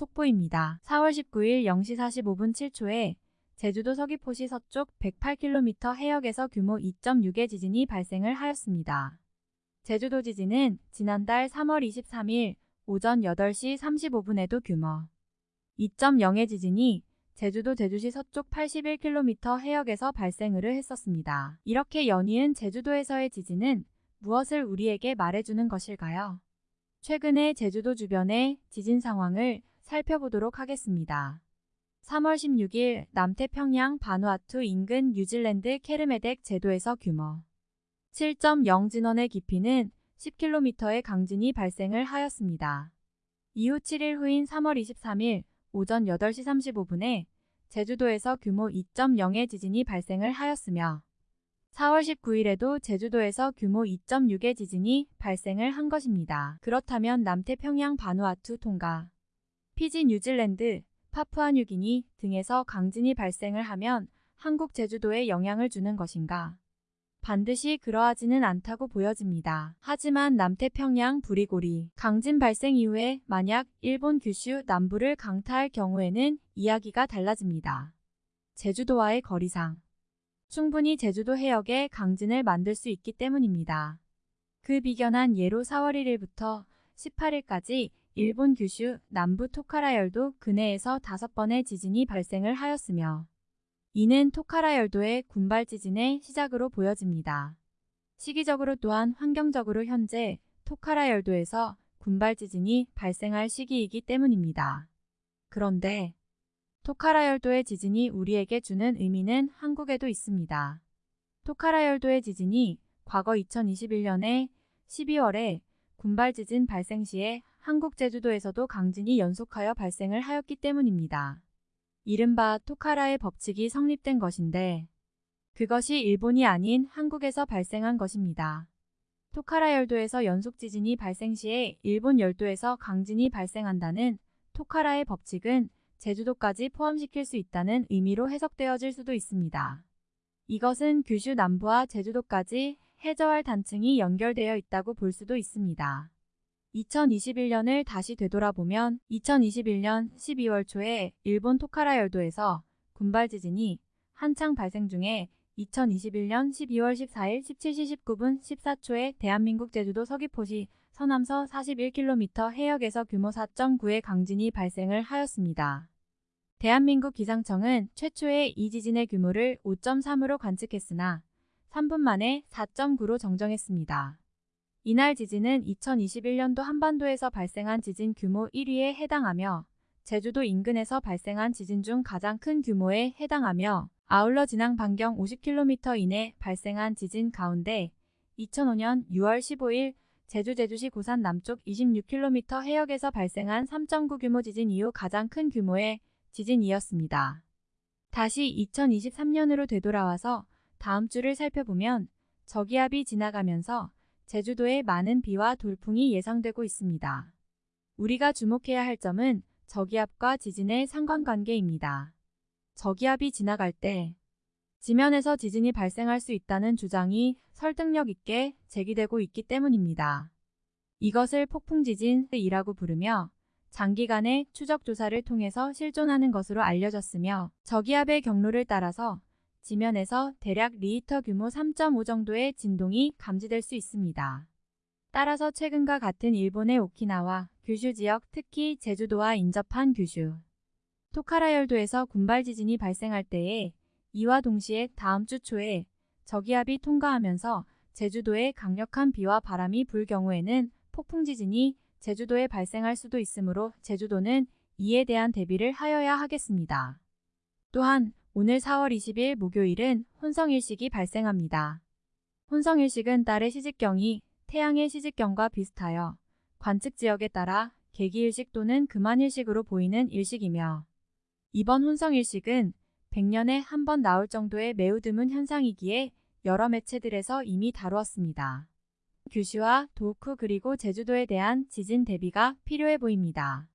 속보입니다. 4월 19일 0시 45분 7초에 제주도 서귀포시 서쪽 108km 해역에서 규모 2.6의 지진이 발생을 하였습니다. 제주도 지진은 지난달 3월 23일 오전 8시 35분에도 규모 2.0의 지진이 제주도 제주시 서쪽 81km 해역에서 발생을 했었습니다. 이렇게 연이은 제주도에서의 지진은 무엇을 우리에게 말해주는 것일까요? 최근의 제주도 주변의 지진 상황을 살펴보도록 하겠습니다. 3월 16일 남태평양 바누아투 인근 뉴질랜드 케르메덱 제도에서 규모 7.0 진원의 깊이는 10km의 강진이 발생을 하였습니다. 이후 7일 후인 3월 23일 오전 8시 35분에 제주도에서 규모 2.0의 지진이 발생을 하였으며 4월 19일에도 제주도에서 규모 2.6의 지진이 발생을 한 것입니다. 그렇다면 남태평양 바누아투 통가, 피지 뉴질랜드, 파푸아뉴기니 등에서 강진이 발생을 하면 한국 제주도에 영향을 주는 것인가? 반드시 그러하지는 않다고 보여집니다. 하지만 남태평양 부리고리 강진 발생 이후에 만약 일본 규슈 남부를 강타할 경우에는 이야기가 달라집니다. 제주도와의 거리상 충분히 제주도 해역에 강진을 만들 수 있기 때문입니다. 그 비견한 예로 4월 1일부터 18일까지 일본 규슈 남부 토카라열도 근해에서 다섯 번의 지진이 발생을 하였으며 이는 토카라열도의 군발 지진의 시작으로 보여집니다. 시기적으로 또한 환경적으로 현재 토카라열도에서 군발 지진이 발생할 시기이기 때문입니다. 그런데 토카라열도의 지진이 우리에게 주는 의미는 한국에도 있습니다. 토카라열도의 지진이 과거 2021년에 12월에 군발 지진 발생 시에 한국 제주도에서도 강진이 연속하여 발생을 하였기 때문입니다. 이른바 토카라의 법칙이 성립된 것인데 그것이 일본이 아닌 한국에서 발생한 것입니다. 토카라 열도에서 연속 지진이 발생 시에 일본 열도에서 강진이 발생한다는 토카라의 법칙은 제주도까지 포함시킬 수 있다는 의미로 해석되어질 수도 있습니다. 이것은 규슈 남부와 제주도까지 해저할 단층이 연결되어 있다고 볼 수도 있습니다. 2021년을 다시 되돌아보면 2021년 12월 초에 일본 토카라 열도에서 군발 지진이 한창 발생 중에 2021년 12월 14일 17시 19분 14초에 대한민국 제주도 서귀포시 서남서 41km 해역에서 규모 4.9의 강진이 발생을 하였습니다. 대한민국 기상청은 최초의 이 지진의 규모를 5.3으로 관측했으나 3분 만에 4.9로 정정했습니다. 이날 지진은 2021년도 한반도에서 발생한 지진 규모 1위에 해당하며 제주도 인근에서 발생한 지진 중 가장 큰 규모에 해당하며 아울러 진앙 반경 50km 이내 발생한 지진 가운데 2005년 6월 15일 제주 제주시 고산 남쪽 26km 해역에서 발생한 3.9 규모 지진 이후 가장 큰 규모의 지진이었습니다. 다시 2023년으로 되돌아와서 다음 주를 살펴보면 저기압이 지나가면서 제주도에 많은 비와 돌풍이 예상되고 있습니다. 우리가 주목해야 할 점은 저기압과 지진의 상관관계입니다. 저기압이 지나갈 때 지면에서 지진이 발생할 수 있다는 주장이 설득력 있게 제기되고 있기 때문입니다. 이것을 폭풍지진이라고 부르며 장기간의 추적 조사를 통해서 실존하는 것으로 알려졌으며 저기압의 경로를 따라서 지면에서 대략 리히터 규모 3.5 정도의 진동이 감지될 수 있습니다. 따라서 최근과 같은 일본의 오키나와 규슈 지역 특히 제주도와 인접한 규슈, 토카라 열도에서 군발 지진이 발생할 때에 이와 동시에 다음 주 초에 저기압이 통과하면서 제주도에 강력한 비와 바람이 불 경우에는 폭풍 지진이 제주도에 발생할 수도 있으므로 제주도는 이에 대한 대비를 하여야 하겠습니다. 또한 오늘 4월 20일 목요일은 혼성일식이 발생합니다. 혼성일식은 달의 시직경이 태양의 시직경과 비슷하여 관측 지역에 따라 개기일식 또는 금한일식으로 보이는 일식이며 이번 혼성일식은 100년에 한 번 나올 정도의 매우 드문 현상이기에 여러 매체들에서 이미 다루었습니다. 규슈와 도쿠 그리고 제주도에 대한 지진 대비가 필요해 보입니다.